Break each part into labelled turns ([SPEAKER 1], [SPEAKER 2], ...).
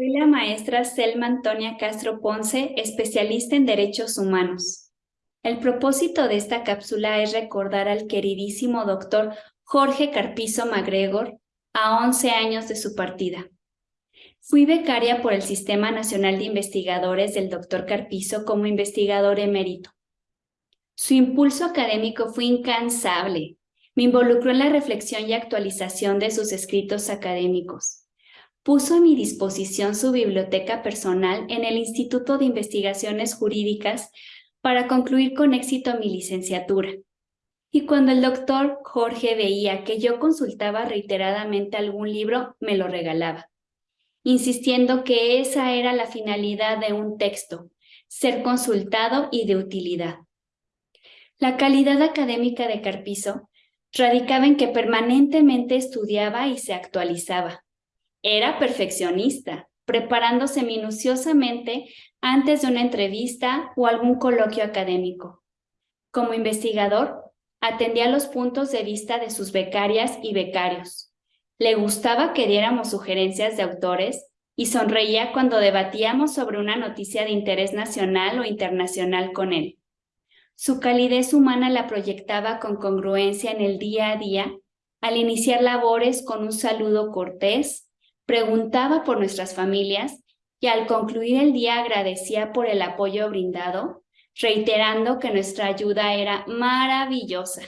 [SPEAKER 1] Soy la maestra Selma Antonia Castro Ponce, especialista en derechos humanos. El propósito de esta cápsula es recordar al queridísimo doctor Jorge Carpizo MacGregor a 11 años de su partida. Fui becaria por el Sistema Nacional de Investigadores del doctor Carpizo como investigador emérito. Su impulso académico fue incansable. Me involucró en la reflexión y actualización de sus escritos académicos. Puso a mi disposición su biblioteca personal en el Instituto de Investigaciones Jurídicas para concluir con éxito mi licenciatura. Y cuando el doctor Jorge veía que yo consultaba reiteradamente algún libro, me lo regalaba, insistiendo que esa era la finalidad de un texto, ser consultado y de utilidad. La calidad académica de Carpizo radicaba en que permanentemente estudiaba y se actualizaba. Era perfeccionista, preparándose minuciosamente antes de una entrevista o algún coloquio académico. Como investigador, atendía los puntos de vista de sus becarias y becarios. Le gustaba que diéramos sugerencias de autores y sonreía cuando debatíamos sobre una noticia de interés nacional o internacional con él. Su calidez humana la proyectaba con congruencia en el día a día, al iniciar labores con un saludo cortés, preguntaba por nuestras familias y al concluir el día agradecía por el apoyo brindado, reiterando que nuestra ayuda era maravillosa.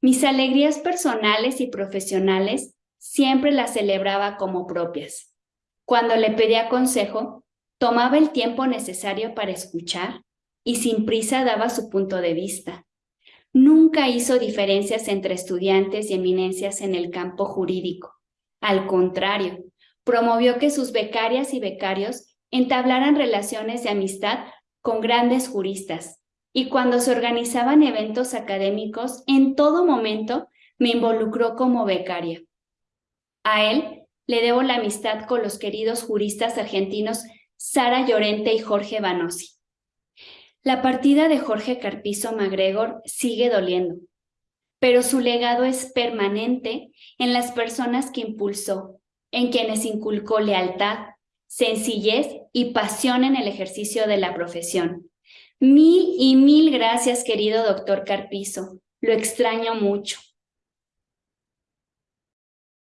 [SPEAKER 1] Mis alegrías personales y profesionales siempre las celebraba como propias. Cuando le pedía consejo, tomaba el tiempo necesario para escuchar y sin prisa daba su punto de vista. Nunca hizo diferencias entre estudiantes y eminencias en el campo jurídico. Al contrario, promovió que sus becarias y becarios entablaran relaciones de amistad con grandes juristas y cuando se organizaban eventos académicos, en todo momento me involucró como becaria. A él le debo la amistad con los queridos juristas argentinos Sara Llorente y Jorge Banosi. La partida de Jorge Carpizo MacGregor sigue doliendo, pero su legado es permanente en las personas que impulsó, en quienes inculcó lealtad, sencillez y pasión en el ejercicio de la profesión. Mil y mil gracias, querido doctor Carpizo. Lo extraño mucho.